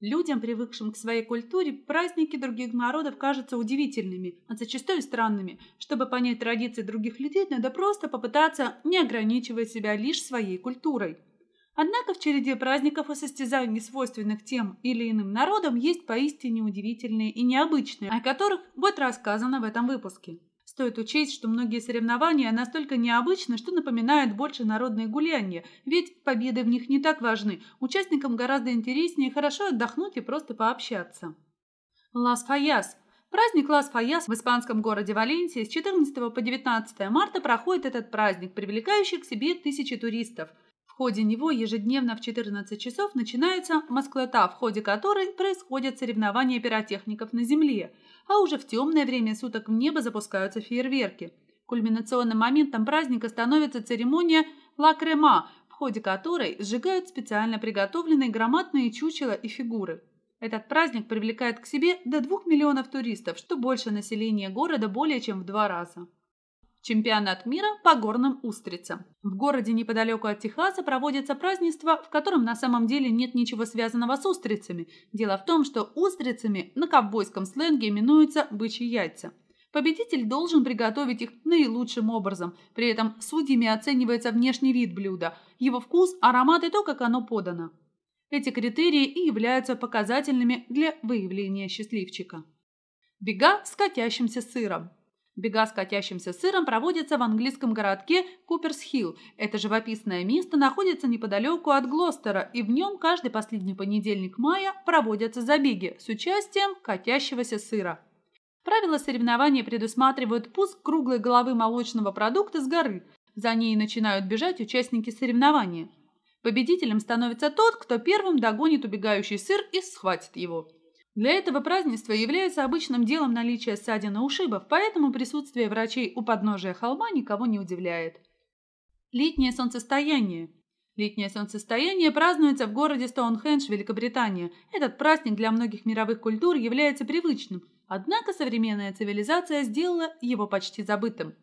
Людям, привыкшим к своей культуре, праздники других народов кажутся удивительными, а зачастую странными. Чтобы понять традиции других людей, надо просто попытаться не ограничивать себя лишь своей культурой. Однако в череде праздников и состязаний, свойственных тем или иным народам, есть поистине удивительные и необычные, о которых будет рассказано в этом выпуске. Стоит учесть, что многие соревнования настолько необычны, что напоминают больше народные гулянья, ведь победы в них не так важны. Участникам гораздо интереснее хорошо отдохнуть и просто пообщаться. Лас-Фаяс Праздник Лас-Фаяс в испанском городе Валенсии с 14 по 19 марта проходит этот праздник, привлекающий к себе тысячи туристов – ходе него ежедневно в 14 часов начинается Москвата, в ходе которой происходят соревнования пиротехников на земле, а уже в темное время суток в небо запускаются фейерверки. Кульминационным моментом праздника становится церемония «Ла Крема», в ходе которой сжигают специально приготовленные громадные чучела и фигуры. Этот праздник привлекает к себе до 2 миллионов туристов, что больше населения города более чем в два раза. Чемпионат мира по горным устрицам. В городе неподалеку от Техаса проводится празднество, в котором на самом деле нет ничего связанного с устрицами. Дело в том, что устрицами на ковбойском сленге именуются бычьи яйца. Победитель должен приготовить их наилучшим образом. При этом судьями оценивается внешний вид блюда, его вкус, аромат и то, как оно подано. Эти критерии и являются показательными для выявления счастливчика. Бега с катящимся сыром. Бега с катящимся сыром проводятся в английском городке Куперс-Хилл. Это живописное место находится неподалеку от Глостера, и в нем каждый последний понедельник мая проводятся забеги с участием катящегося сыра. Правила соревнования предусматривают пуск круглой головы молочного продукта с горы. За ней начинают бежать участники соревнования. Победителем становится тот, кто первым догонит убегающий сыр и схватит его. Для этого празднества является обычным делом наличие ссадин и ушибов, поэтому присутствие врачей у подножия холма никого не удивляет. Летнее солнцестояние. Летнее солнцестояние празднуется в городе Стоунхендж, Великобритания. Этот праздник для многих мировых культур является привычным, однако современная цивилизация сделала его почти забытым.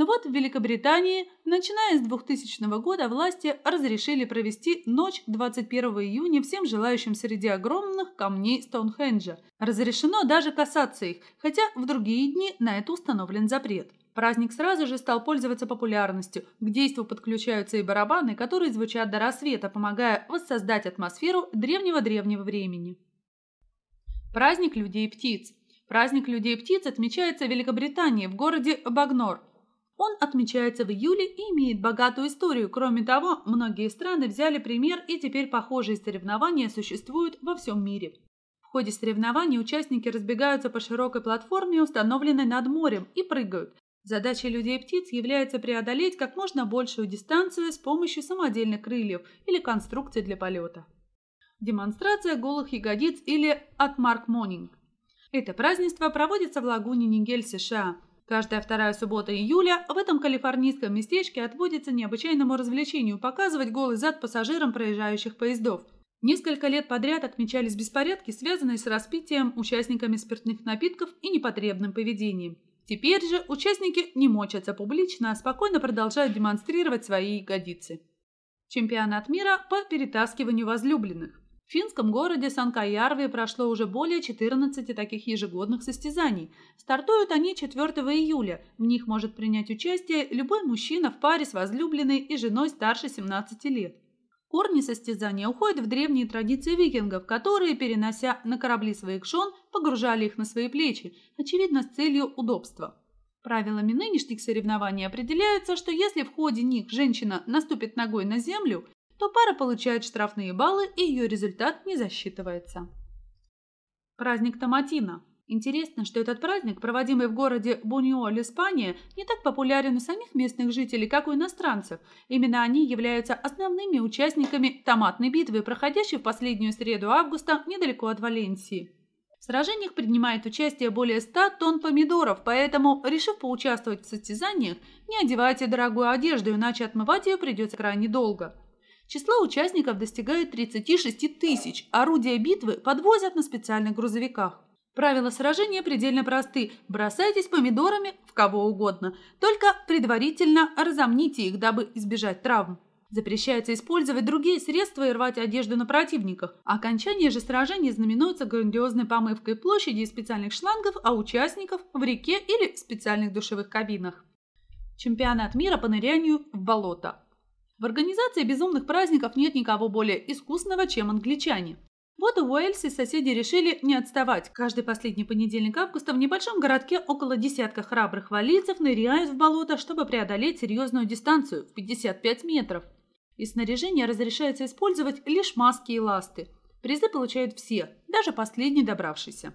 Но вот в Великобритании, начиная с 2000 года, власти разрешили провести ночь 21 июня всем желающим среди огромных камней Стоунхенджа. Разрешено даже касаться их, хотя в другие дни на это установлен запрет. Праздник сразу же стал пользоваться популярностью. К действу подключаются и барабаны, которые звучат до рассвета, помогая воссоздать атмосферу древнего-древнего времени. Праздник людей и птиц. Праздник людей и птиц отмечается в Великобритании, в городе Багнор. Он отмечается в июле и имеет богатую историю. Кроме того, многие страны взяли пример и теперь похожие соревнования существуют во всем мире. В ходе соревнований участники разбегаются по широкой платформе, установленной над морем, и прыгают. Задачей людей и птиц является преодолеть как можно большую дистанцию с помощью самодельных крыльев или конструкций для полета. Демонстрация голых ягодиц или «Atmark Morning». Это празднество проводится в лагуне Нигель, США. Каждая вторая суббота июля в этом калифорнийском местечке отводится необычайному развлечению показывать голый зад пассажирам проезжающих поездов. Несколько лет подряд отмечались беспорядки, связанные с распитием участниками спиртных напитков и непотребным поведением. Теперь же участники не мочатся публично, а спокойно продолжают демонстрировать свои ягодицы. Чемпионат мира по перетаскиванию возлюбленных. В финском городе Санкаярве прошло уже более 14 таких ежегодных состязаний. Стартуют они 4 июля. В них может принять участие любой мужчина в паре с возлюбленной и женой старше 17 лет. Корни состязания уходят в древние традиции викингов, которые, перенося на корабли своих жен, погружали их на свои плечи, очевидно, с целью удобства. Правилами нынешних соревнований определяется, что если в ходе них женщина наступит ногой на землю, то пара получает штрафные баллы и ее результат не засчитывается. Праздник Томатина. Интересно, что этот праздник, проводимый в городе Буньоль, Испания, не так популярен у самих местных жителей, как у иностранцев. Именно они являются основными участниками томатной битвы, проходящей в последнюю среду августа недалеко от Валенсии. В сражениях принимает участие более 100 тонн помидоров, поэтому, решив поучаствовать в состязаниях, не одевайте дорогую одежду, иначе отмывать ее придется крайне долго. Число участников достигает 36 тысяч. Орудия битвы подвозят на специальных грузовиках. Правила сражения предельно просты. Бросайтесь помидорами в кого угодно. Только предварительно разомните их, дабы избежать травм. Запрещается использовать другие средства и рвать одежду на противниках. Окончание же сражений знаменуется грандиозной помывкой площади из специальных шлангов, а участников в реке или в специальных душевых кабинах. Чемпионат мира по нырянию в болото. В организации безумных праздников нет никого более искусного, чем англичане. Вот и Уэльсе соседи решили не отставать. Каждый последний понедельник августа в небольшом городке около десятка храбрых валийцев ныряют в болото, чтобы преодолеть серьезную дистанцию в 55 метров. Из снаряжения разрешается использовать лишь маски и ласты. Призы получают все, даже последний добравшийся.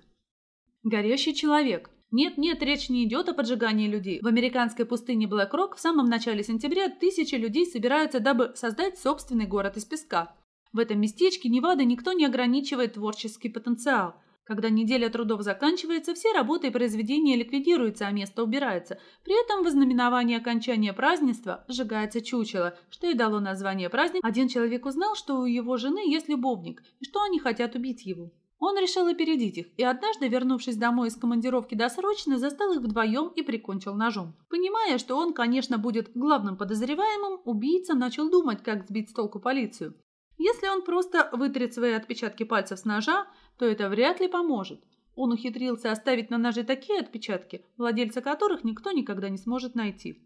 Горящий человек. Нет-нет, речь не идет о поджигании людей. В американской пустыне Блэк-Рок в самом начале сентября тысячи людей собираются, дабы создать собственный город из песка. В этом местечке Невада никто не ограничивает творческий потенциал. Когда неделя трудов заканчивается, все работы и произведения ликвидируются, а место убирается. При этом в ознаменовании окончания празднества сжигается чучело, что и дало название праздник. Один человек узнал, что у его жены есть любовник, и что они хотят убить его. Он решил опередить их, и однажды, вернувшись домой из командировки досрочно, застал их вдвоем и прикончил ножом. Понимая, что он, конечно, будет главным подозреваемым, убийца начал думать, как сбить с толку полицию. Если он просто вытрет свои отпечатки пальцев с ножа, то это вряд ли поможет. Он ухитрился оставить на ноже такие отпечатки, владельца которых никто никогда не сможет найти.